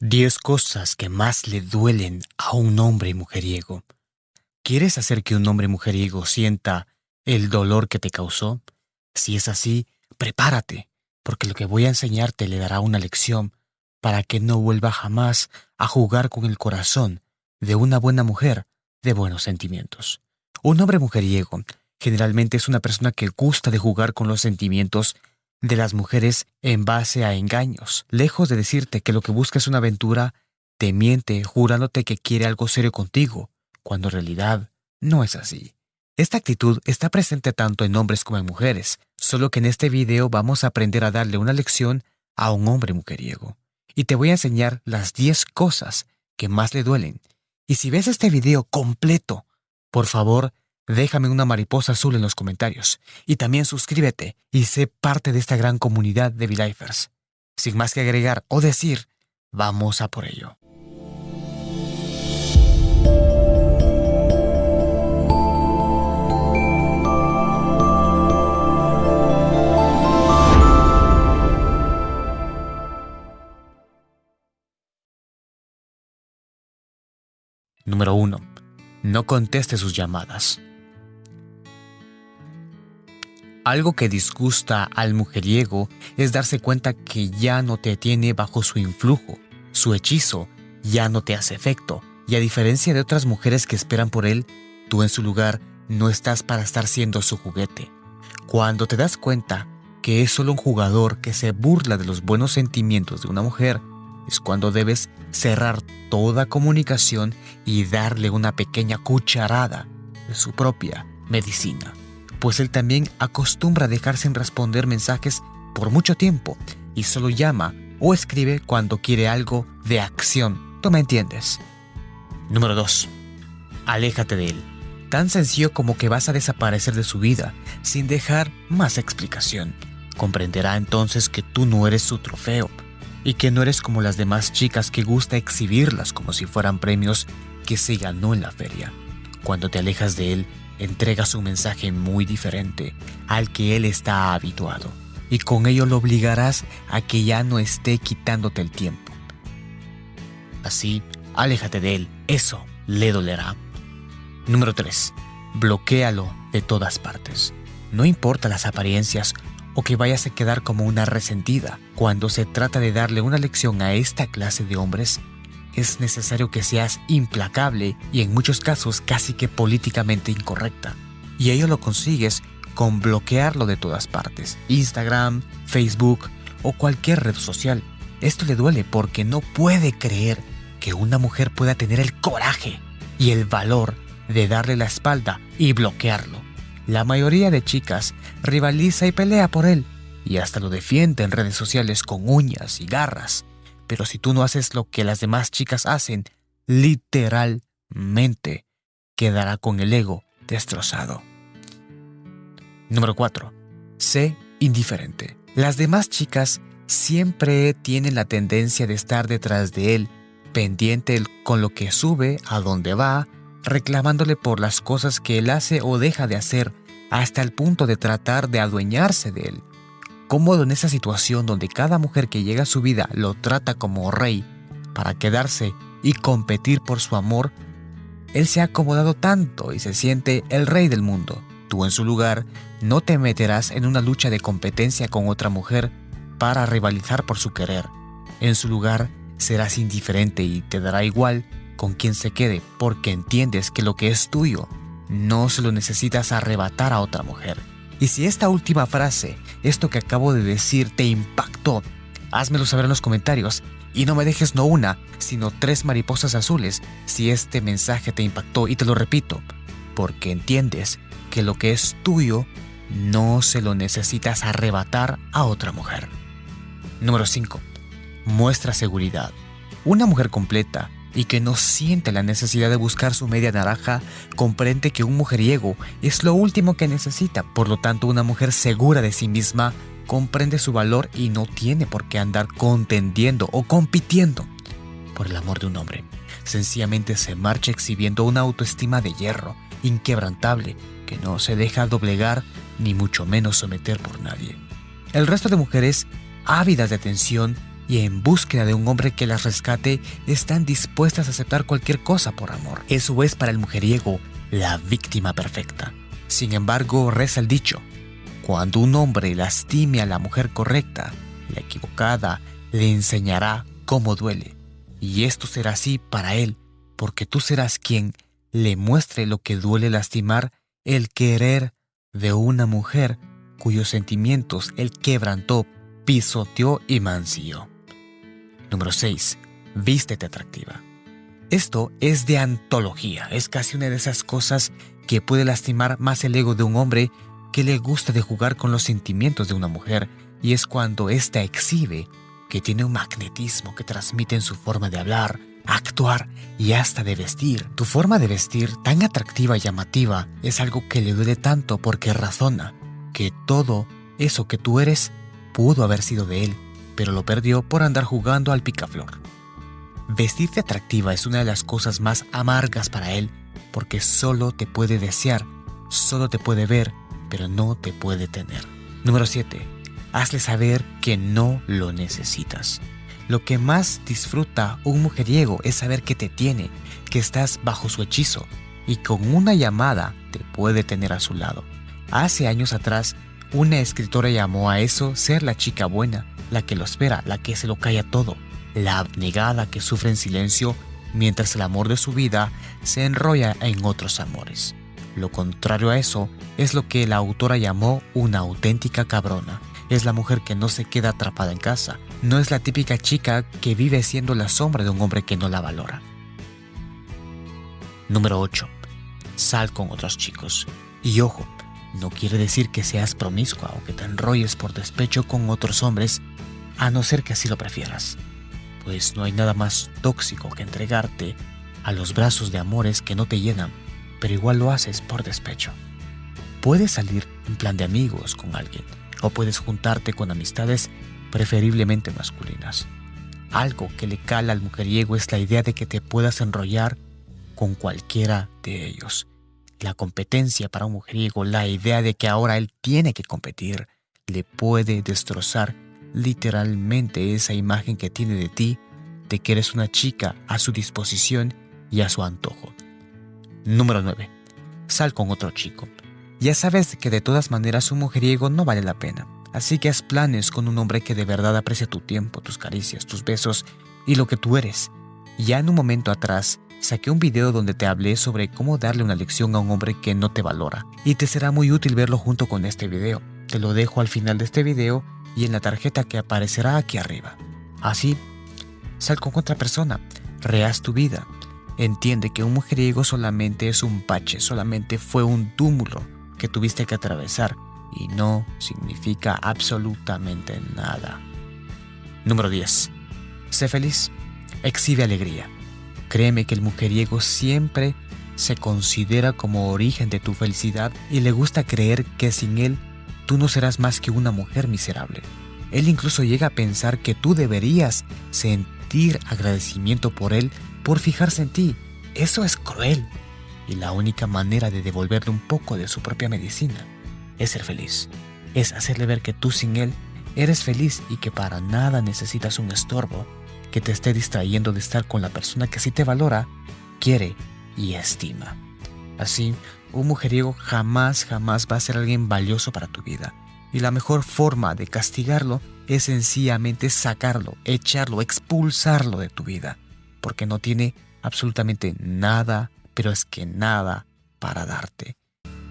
10 cosas que más le duelen a un hombre mujeriego. ¿Quieres hacer que un hombre mujeriego sienta el dolor que te causó? Si es así, prepárate, porque lo que voy a enseñarte le dará una lección para que no vuelva jamás a jugar con el corazón de una buena mujer de buenos sentimientos. Un hombre mujeriego generalmente es una persona que gusta de jugar con los sentimientos de las mujeres en base a engaños. Lejos de decirte que lo que busca es una aventura, te miente jurándote que quiere algo serio contigo, cuando en realidad no es así. Esta actitud está presente tanto en hombres como en mujeres, solo que en este video vamos a aprender a darle una lección a un hombre mujeriego. Y te voy a enseñar las 10 cosas que más le duelen. Y si ves este video completo, por favor, Déjame una mariposa azul en los comentarios y también suscríbete y sé parte de esta gran comunidad de V-Lifers. Sin más que agregar o decir, vamos a por ello. Número 1. No conteste sus llamadas. Algo que disgusta al mujeriego es darse cuenta que ya no te tiene bajo su influjo, su hechizo ya no te hace efecto, y a diferencia de otras mujeres que esperan por él, tú en su lugar no estás para estar siendo su juguete. Cuando te das cuenta que es solo un jugador que se burla de los buenos sentimientos de una mujer, es cuando debes cerrar toda comunicación y darle una pequeña cucharada de su propia medicina pues él también acostumbra dejar sin responder mensajes por mucho tiempo y solo llama o escribe cuando quiere algo de acción. ¿Tú me entiendes? Número 2. Aléjate de él. Tan sencillo como que vas a desaparecer de su vida sin dejar más explicación. Comprenderá entonces que tú no eres su trofeo y que no eres como las demás chicas que gusta exhibirlas como si fueran premios que se ganó en la feria. Cuando te alejas de él, entregas un mensaje muy diferente al que él está habituado y con ello lo obligarás a que ya no esté quitándote el tiempo. Así, aléjate de él, eso le dolerá. Número 3. Bloquéalo de todas partes. No importa las apariencias o que vayas a quedar como una resentida. Cuando se trata de darle una lección a esta clase de hombres, es necesario que seas implacable y en muchos casos casi que políticamente incorrecta. Y ello lo consigues con bloquearlo de todas partes, Instagram, Facebook o cualquier red social. Esto le duele porque no puede creer que una mujer pueda tener el coraje y el valor de darle la espalda y bloquearlo. La mayoría de chicas rivaliza y pelea por él y hasta lo defiende en redes sociales con uñas y garras. Pero si tú no haces lo que las demás chicas hacen, literalmente quedará con el ego destrozado. Número 4. Sé indiferente. Las demás chicas siempre tienen la tendencia de estar detrás de él, pendiente con lo que sube, a dónde va, reclamándole por las cosas que él hace o deja de hacer, hasta el punto de tratar de adueñarse de él cómodo en esa situación donde cada mujer que llega a su vida lo trata como rey para quedarse y competir por su amor, él se ha acomodado tanto y se siente el rey del mundo. Tú en su lugar no te meterás en una lucha de competencia con otra mujer para rivalizar por su querer. En su lugar serás indiferente y te dará igual con quien se quede porque entiendes que lo que es tuyo no se lo necesitas arrebatar a otra mujer. Y si esta última frase, esto que acabo de decir, te impactó, házmelo saber en los comentarios y no me dejes no una, sino tres mariposas azules si este mensaje te impactó y te lo repito, porque entiendes que lo que es tuyo no se lo necesitas arrebatar a otra mujer. Número 5. Muestra seguridad. Una mujer completa y que no siente la necesidad de buscar su media naranja, comprende que un mujeriego es lo último que necesita. Por lo tanto, una mujer segura de sí misma comprende su valor y no tiene por qué andar contendiendo o compitiendo por el amor de un hombre. Sencillamente se marcha exhibiendo una autoestima de hierro, inquebrantable, que no se deja doblegar ni mucho menos someter por nadie. El resto de mujeres, ávidas de atención, y en búsqueda de un hombre que las rescate están dispuestas a aceptar cualquier cosa por amor. Eso es para el mujeriego la víctima perfecta. Sin embargo, reza el dicho, cuando un hombre lastime a la mujer correcta, la equivocada le enseñará cómo duele. Y esto será así para él, porque tú serás quien le muestre lo que duele lastimar el querer de una mujer cuyos sentimientos él quebrantó, pisoteó y mansió. Número 6. Vístete atractiva. Esto es de antología, es casi una de esas cosas que puede lastimar más el ego de un hombre que le gusta de jugar con los sentimientos de una mujer y es cuando ésta exhibe que tiene un magnetismo que transmite en su forma de hablar, actuar y hasta de vestir. Tu forma de vestir tan atractiva y llamativa es algo que le duele tanto porque razona que todo eso que tú eres pudo haber sido de él, pero lo perdió por andar jugando al picaflor. Vestirte atractiva es una de las cosas más amargas para él porque solo te puede desear, solo te puede ver, pero no te puede tener. Número 7. Hazle saber que no lo necesitas. Lo que más disfruta un mujeriego es saber que te tiene, que estás bajo su hechizo y con una llamada te puede tener a su lado. Hace años atrás, una escritora llamó a eso ser la chica buena, la que lo espera, la que se lo calla todo, la abnegada que sufre en silencio mientras el amor de su vida se enrolla en otros amores. Lo contrario a eso es lo que la autora llamó una auténtica cabrona, es la mujer que no se queda atrapada en casa. No es la típica chica que vive siendo la sombra de un hombre que no la valora. Número 8. Sal con otros chicos. Y ojo, no quiere decir que seas promiscua o que te enrolles por despecho con otros hombres, a no ser que así lo prefieras. Pues no hay nada más tóxico que entregarte a los brazos de amores que no te llenan, pero igual lo haces por despecho. Puedes salir en plan de amigos con alguien, o puedes juntarte con amistades preferiblemente masculinas. Algo que le cala al mujeriego es la idea de que te puedas enrollar con cualquiera de ellos. La competencia para un mujeriego, la idea de que ahora él tiene que competir, le puede destrozar literalmente esa imagen que tiene de ti, de que eres una chica a su disposición y a su antojo. Número 9. Sal con otro chico. Ya sabes que de todas maneras un mujeriego no vale la pena, así que haz planes con un hombre que de verdad aprecia tu tiempo, tus caricias, tus besos y lo que tú eres. Ya en un momento atrás, saqué un video donde te hablé sobre cómo darle una lección a un hombre que no te valora, y te será muy útil verlo junto con este video. Te lo dejo al final de este video y en la tarjeta que aparecerá aquí arriba. Así, sal con otra persona, rehaz tu vida. Entiende que un mujeriego solamente es un pache, solamente fue un túmulo que tuviste que atravesar y no significa absolutamente nada. Número 10. Sé feliz. Exhibe alegría. Créeme que el mujeriego siempre se considera como origen de tu felicidad y le gusta creer que sin él tú no serás más que una mujer miserable. Él incluso llega a pensar que tú deberías sentir agradecimiento por él por fijarse en ti. Eso es cruel y la única manera de devolverle un poco de su propia medicina es ser feliz. Es hacerle ver que tú sin él eres feliz y que para nada necesitas un estorbo que te esté distrayendo de estar con la persona que sí te valora, quiere y estima. Así, un mujeriego jamás, jamás va a ser alguien valioso para tu vida. Y la mejor forma de castigarlo es sencillamente sacarlo, echarlo, expulsarlo de tu vida. Porque no tiene absolutamente nada pero es que nada para darte.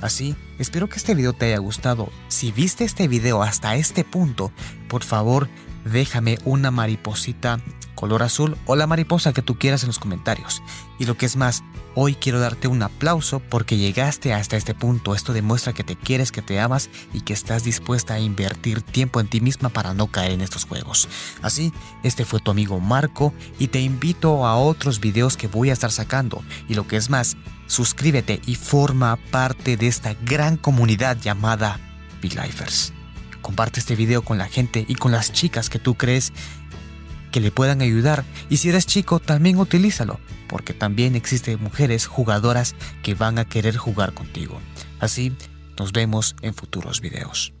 Así, espero que este video te haya gustado. Si viste este video hasta este punto, por favor déjame una mariposita color azul o la mariposa que tú quieras en los comentarios. Y lo que es más, hoy quiero darte un aplauso porque llegaste hasta este punto. Esto demuestra que te quieres, que te amas y que estás dispuesta a invertir tiempo en ti misma para no caer en estos juegos. Así, este fue tu amigo Marco y te invito a otros videos que voy a estar sacando. Y lo que es más, suscríbete y forma parte de esta gran comunidad llamada Lifers. Comparte este video con la gente y con las chicas que tú crees que le puedan ayudar y si eres chico también utilízalo, porque también existen mujeres jugadoras que van a querer jugar contigo. Así, nos vemos en futuros videos.